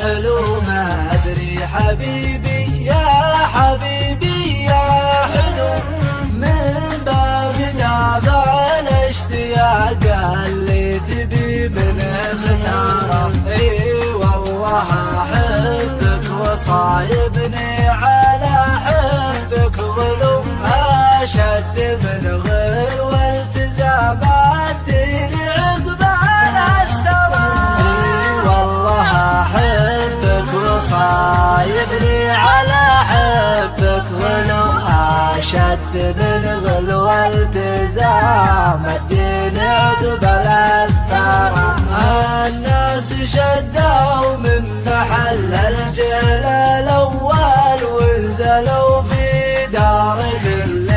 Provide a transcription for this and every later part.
حلو ما أدري حبيبي يا حبيبي يا حلو. من باب دافع الاشتياق اللي تبي من اختاره إي والله احبك وصايبني. اشد من التزام الدين عقب الاسترى الناس شدوا من محل الجهل الأول. ونزلوا في دار كل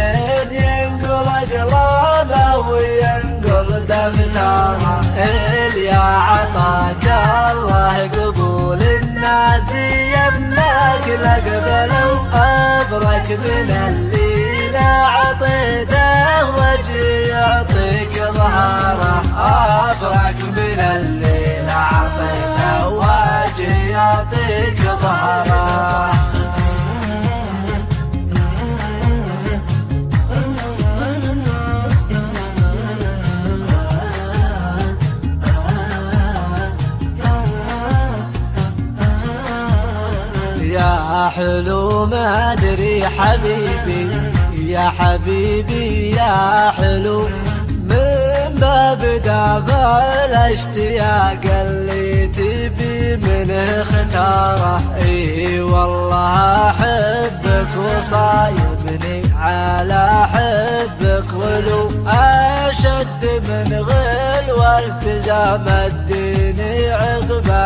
ينقل اقلامه وينقل دفتره يا عطاك الله قبول الناس يمك لقبلوا ابرك من اللي وجه يعطيك ظهره أبرك من اللي لا عطيته وجه يعطيك ظهره. يا حلو ما أدري حبيبي يا حبيبي يا حلو من باب دافع الاشتياق اللي تبي منه اختاره إي والله أحبك وصايبني على حبك غلو أشد من غل والتزام الدين عقب الهستره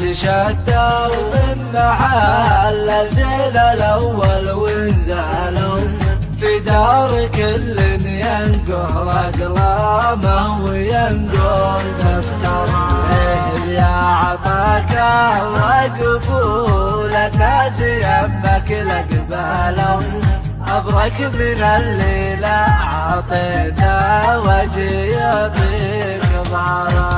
الناس شدوا من محل الجيل الأول وانزعلوا. في دار كل ينقل أقلامه وينقل دفتره يا عطاك الله قبول الناس يمك لقبالوا أبرك من الليلة عطيته وجه يطيق ظهره